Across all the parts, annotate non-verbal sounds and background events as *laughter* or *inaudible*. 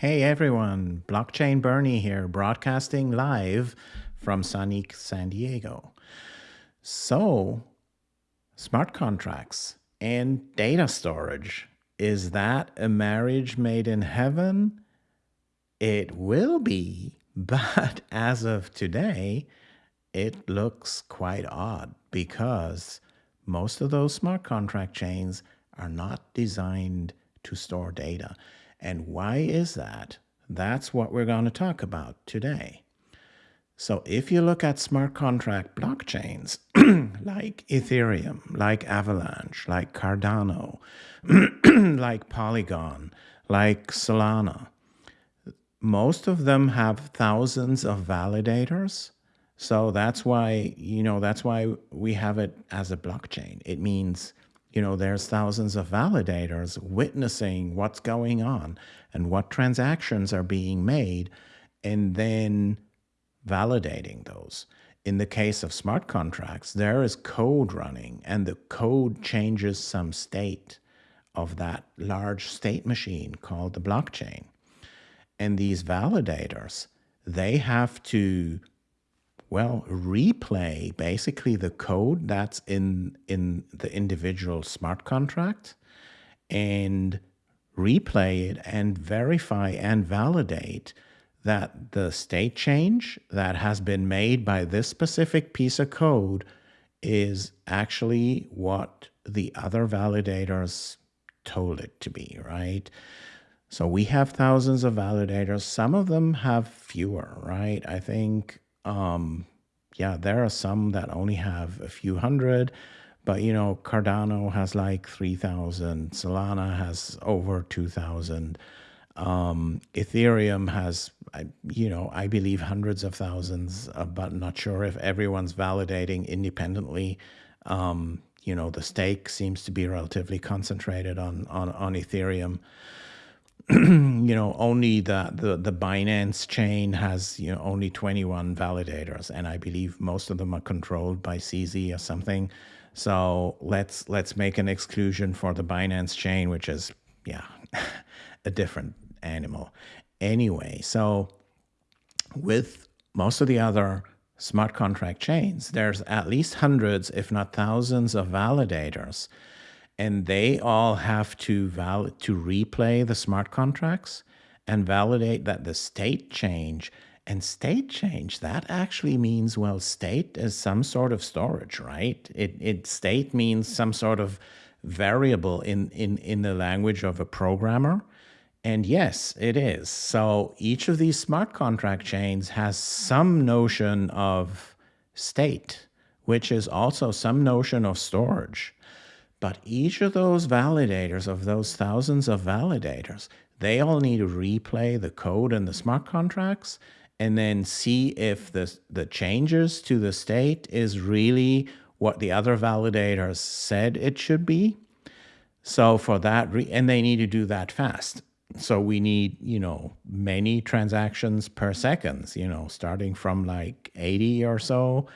Hey everyone, Blockchain Bernie here, broadcasting live from sunny San Diego. So, smart contracts and data storage, is that a marriage made in heaven? It will be, *laughs* but as of today, it looks quite odd because most of those smart contract chains are not designed to store data. And why is that? That's what we're going to talk about today. So if you look at smart contract blockchains *clears throat* like Ethereum, like Avalanche, like Cardano, *clears throat* like Polygon, like Solana, most of them have thousands of validators. So that's why, you know, that's why we have it as a blockchain. It means you know, there's thousands of validators witnessing what's going on and what transactions are being made, and then validating those. In the case of smart contracts, there is code running, and the code changes some state of that large state machine called the blockchain. And these validators, they have to well, replay basically the code that's in in the individual smart contract and replay it and verify and validate that the state change that has been made by this specific piece of code is actually what the other validators told it to be, right? So we have thousands of validators. Some of them have fewer, right? I think um, yeah, there are some that only have a few hundred, but you know, Cardano has like 3,000, Solana has over 2,000. Um, Ethereum has, you know, I believe hundreds of thousands, uh, but not sure if everyone's validating independently. Um, you know, the stake seems to be relatively concentrated on on on Ethereum. *clears throat* you know, only the, the, the Binance chain has, you know, only 21 validators. And I believe most of them are controlled by CZ or something. So let's, let's make an exclusion for the Binance chain, which is, yeah, *laughs* a different animal. Anyway, so with most of the other smart contract chains, there's at least hundreds, if not thousands of validators and they all have to to replay the smart contracts and validate that the state change and state change that actually means well state is some sort of storage right? It, it state means some sort of variable in in in the language of a programmer. And yes it is. So each of these smart contract chains has some notion of state which is also some notion of storage but each of those validators, of those thousands of validators, they all need to replay the code and the smart contracts and then see if the, the changes to the state is really what the other validators said it should be. So for that, and they need to do that fast. So we need, you know, many transactions per seconds, you know, starting from like 80 or so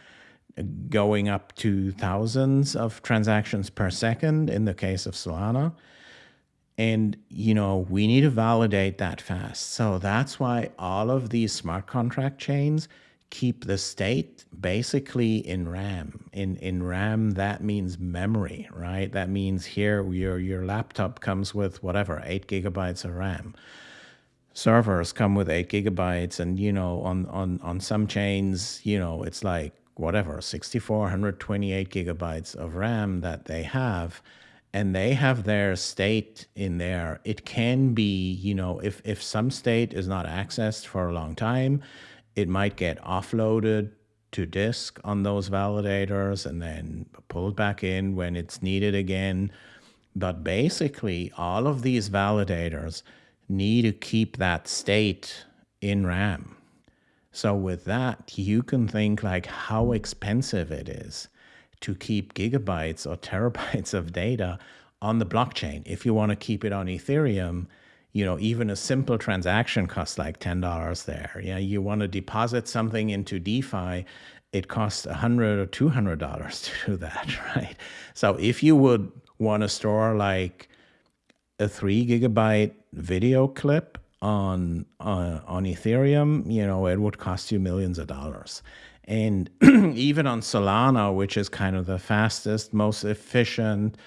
going up to thousands of transactions per second in the case of Solana. And, you know, we need to validate that fast. So that's why all of these smart contract chains keep the state basically in RAM. In in RAM, that means memory, right? That means here your your laptop comes with whatever, eight gigabytes of RAM. Servers come with eight gigabytes, and you know, on on on some chains, you know, it's like whatever 64 128 gigabytes of ram that they have and they have their state in there. It can be you know if if some state is not accessed for a long time it might get offloaded to disk on those validators and then pulled back in when it's needed again. But basically all of these validators need to keep that state in ram so with that, you can think like how expensive it is to keep gigabytes or *laughs* terabytes of data on the blockchain. If you want to keep it on Ethereum, you know, even a simple transaction costs like $10 there. Yeah, you want to deposit something into DeFi, it costs a 100 or $200 *laughs* to do that, *laughs* right? So if you would want to store like a three gigabyte video clip on uh, on Ethereum, you know, it would cost you millions of dollars. And *clears throat* even on Solana, which is kind of the fastest, most efficient,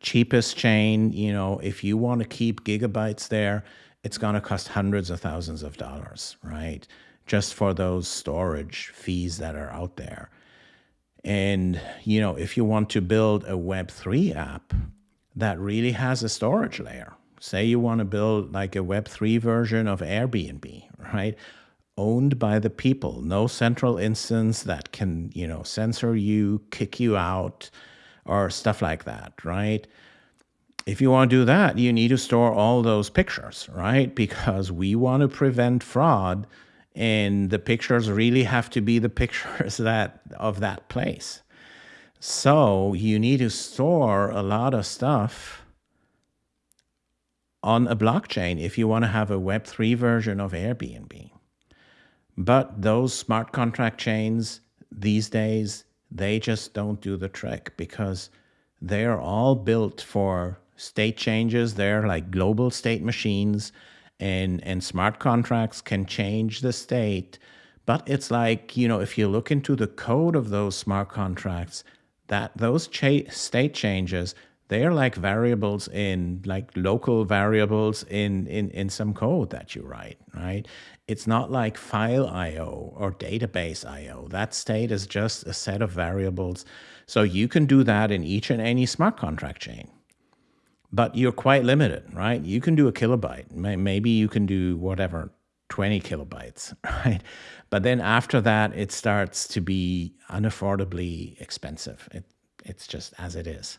cheapest chain, you know, if you want to keep gigabytes there, it's going to cost hundreds of thousands of dollars, right? Just for those storage fees that are out there. And, you know, if you want to build a Web3 app that really has a storage layer, say you want to build like a Web3 version of Airbnb, right? Owned by the people, no central instance that can, you know, censor you, kick you out, or stuff like that, right? If you want to do that, you need to store all those pictures, right? Because we want to prevent fraud and the pictures really have to be the *laughs* pictures that of that place. So you need to store a lot of stuff on a blockchain if you want to have a Web3 version of Airbnb. But those smart contract chains these days, they just don't do the trick because they're all built for state changes. They're like global state machines and and smart contracts can change the state but it's like you know if you look into the code of those smart contracts that those cha state changes they're like variables in like local variables in in in some code that you write right it's not like file io or database io that state is just a set of variables so you can do that in each and any smart contract chain but you're quite limited, right? You can do a kilobyte. Maybe you can do whatever, 20 kilobytes, *laughs* right? But then after that, it starts to be unaffordably expensive. It, it's just as it is.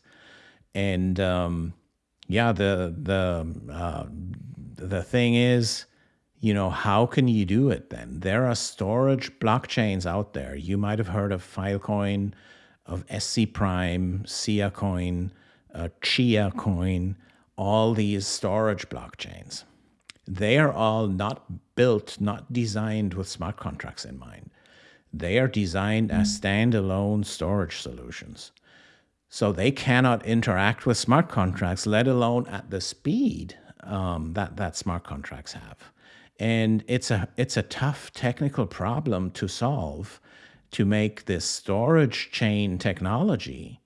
And um, yeah, the, the, uh, the thing is, you know, how can you do it then? There are storage blockchains out there. You might have heard of Filecoin, of SC Prime, Sia Coin, uh, Chia Coin, all these storage blockchains. They are all not built, not designed with smart contracts in mind. They are designed as standalone storage solutions. So they cannot interact with smart contracts, let alone at the speed um, that, that smart contracts have. And it's a, it's a tough technical problem to solve to make this storage chain technology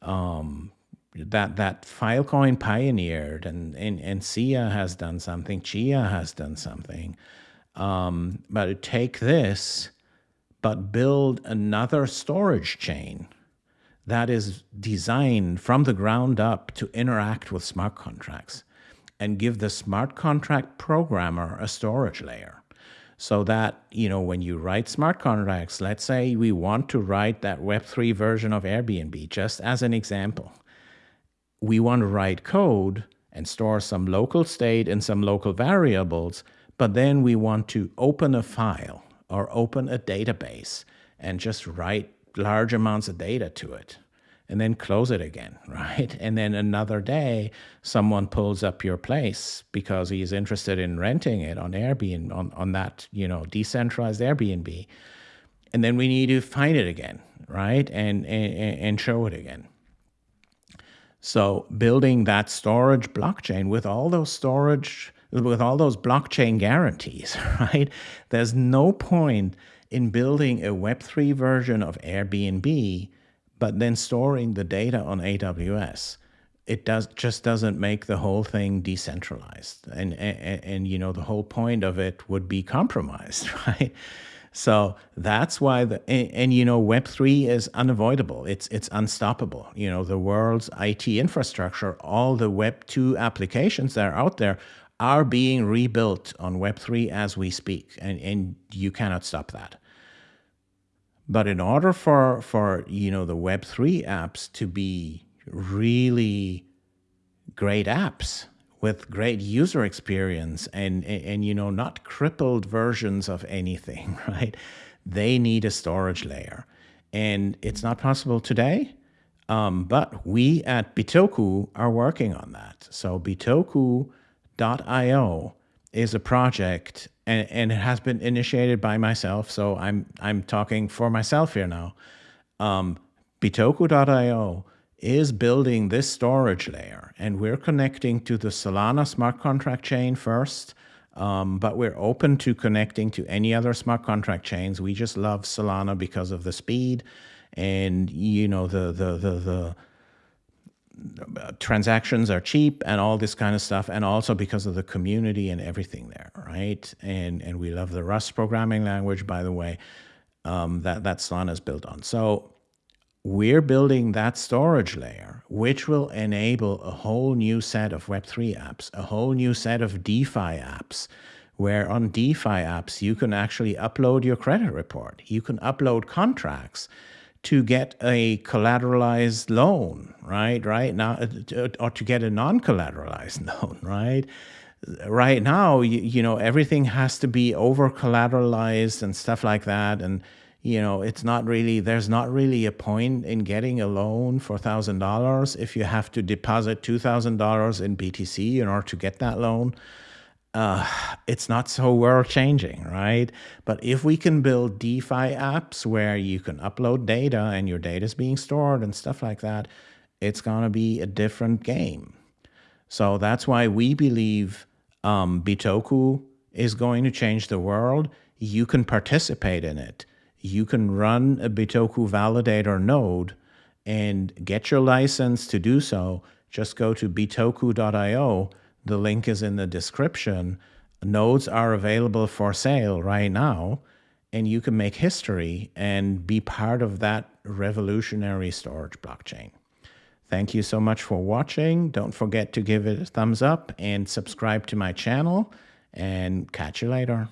um, that that Filecoin pioneered, and, and, and Sia has done something, Chia has done something. Um, but take this, but build another storage chain that is designed from the ground up to interact with smart contracts and give the smart contract programmer a storage layer. So that, you know, when you write smart contracts, let's say we want to write that Web3 version of Airbnb, just as an example. We want to write code and store some local state and some local variables, but then we want to open a file or open a database and just write large amounts of data to it and then close it again, *laughs* right? And then another day, someone pulls up your place because he's interested in renting it on Airbnb, on, on that, you know, decentralized Airbnb. And then we need to find it again, right? And, and, and show it again. So building that storage blockchain with all those storage, with all those blockchain guarantees, *laughs* right? There's no point in building a Web3 version of Airbnb, but then storing the data on AWS. It does just doesn't make the whole thing decentralized. And, and, and you know, the whole point of it would be compromised, *laughs* right? So that's why the and, and, you know Web three is unavoidable. It's it's unstoppable. You know the world's IT infrastructure, all the Web two applications that are out there are being rebuilt on Web three as we speak, and and you cannot stop that. But in order for for you know the Web three apps to be really great apps, with great user experience and, and, and, you know, not crippled versions of anything, *laughs* right? They need a storage layer. And it's not possible today, um, but we at Bitoku are working on that. So bitoku.io is a project and, and it has been initiated by myself. So I'm, I'm talking for myself here now. Um, bitoku.io is building this storage layer and we're connecting to the Solana smart contract chain first Um, but we're open to connecting to any other smart contract chains. We just love Solana because of the speed and you know the the the the transactions are cheap and all this kind of stuff and also because of the community and everything there right? And and we love the rust programming language by the way um, that that solana is built on. So we're building that storage layer which will enable a whole new set of web3 apps a whole new set of defi apps where on defi apps you can actually upload your credit report. You can upload contracts to get a collateralized loan, right? Right now, or to get a non-collateralized *laughs* loan, right? Right now, you, you know, everything has to be over collateralized and stuff like that. And, you know, it's not really, there's not really a point in getting a loan for $1,000 if you have to deposit $2,000 in BTC in order to get that loan uh, it's not so world changing, right? But if we can build DeFi apps where you can upload data and your data is being stored and stuff like that, it's going to be a different game. So that's why we believe um, Bitoku is going to change the world. You can participate in it. You can run a Bitoku validator node and get your license to do so. Just go to bitoku.io the link is in the description. Nodes are available for sale right now, and you can make history and be part of that revolutionary storage blockchain. Thank you so much for watching. Don't forget to give it a thumbs up and subscribe to my channel and catch you later.